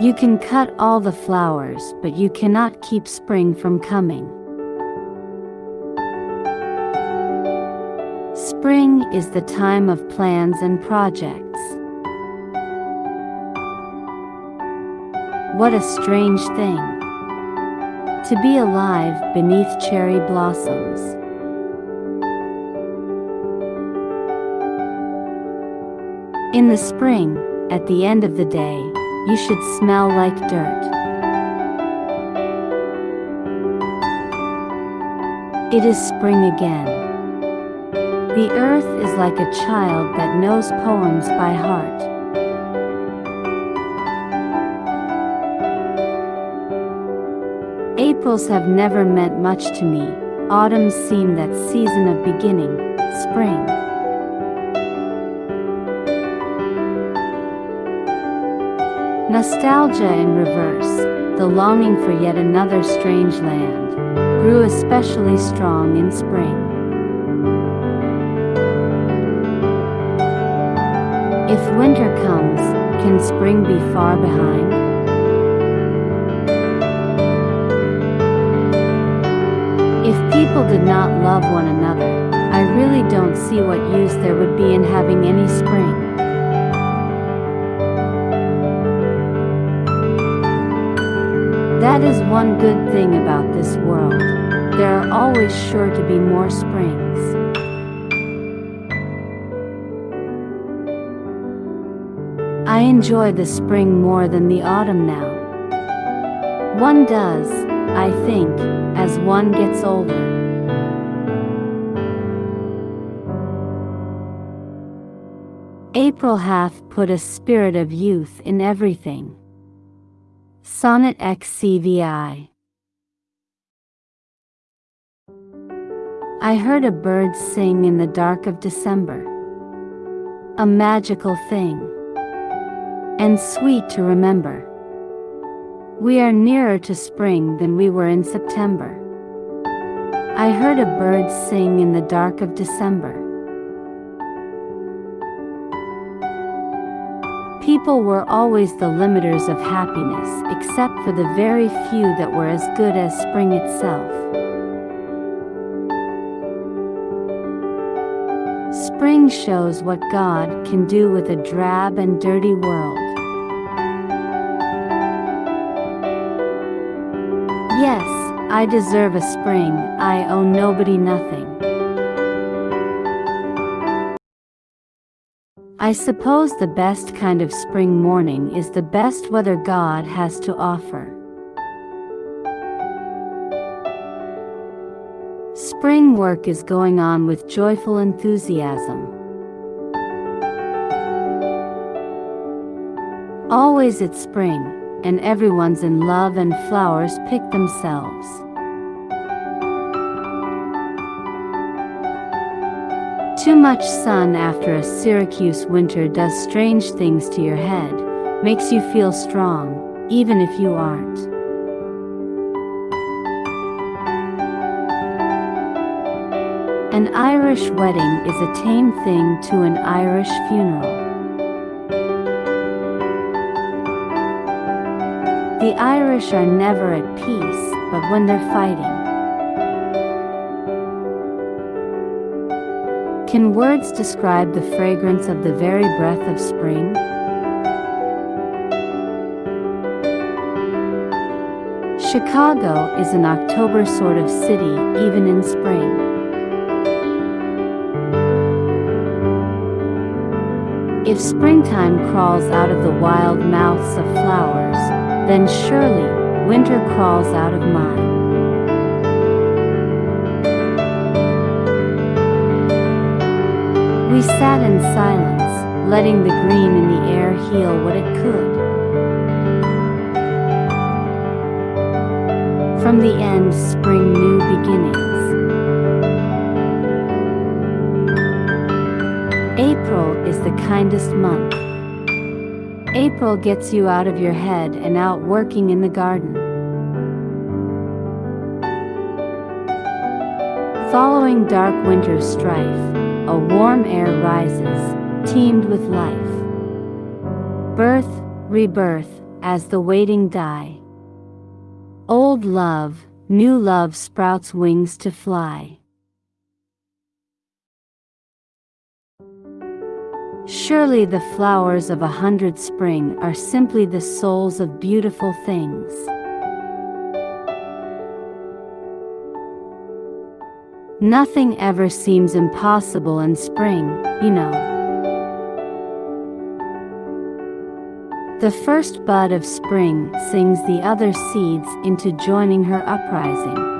You can cut all the flowers, but you cannot keep spring from coming. Spring is the time of plans and projects. What a strange thing. To be alive beneath cherry blossoms. In the spring, at the end of the day, you should smell like dirt. It is spring again. The earth is like a child that knows poems by heart. Aprils have never meant much to me, Autumn seemed that season of beginning, spring. Nostalgia in reverse, the longing for yet another strange land, grew especially strong in spring. If winter comes, can spring be far behind? If people did not love one another, I really don't see what use there would be in having any spring. That is one good thing about this world. There are always sure to be more springs. I enjoy the spring more than the autumn now. One does, I think, as one gets older. April hath put a spirit of youth in everything. Sonnet XCVI I heard a bird sing in the dark of December. A magical thing. And sweet to remember. We are nearer to spring than we were in September. I heard a bird sing in the dark of December. People were always the limiters of happiness, except for the very few that were as good as spring itself. Spring shows what God can do with a drab and dirty world. Yes, I deserve a spring, I owe nobody nothing. I suppose the best kind of spring morning is the best weather God has to offer. Spring work is going on with joyful enthusiasm. Always it's spring, and everyone's in love and flowers pick themselves. Too much sun after a Syracuse winter does strange things to your head, makes you feel strong, even if you aren't. An Irish wedding is a tame thing to an Irish funeral. The Irish are never at peace, but when they're fighting. Can words describe the fragrance of the very breath of spring? Chicago is an October sort of city even in spring. If springtime crawls out of the wild mouths of flowers, then surely winter crawls out of mine. We sat in silence, letting the green in the air heal what it could. From the end spring new beginnings. April is the kindest month. April gets you out of your head and out working in the garden. Following dark winter's strife, a warm air rises, teemed with life. Birth, rebirth, as the waiting die. Old love, new love sprouts wings to fly. Surely the flowers of a hundred spring are simply the souls of beautiful things. Nothing ever seems impossible in spring, you know. The first bud of spring sings the other seeds into joining her uprising.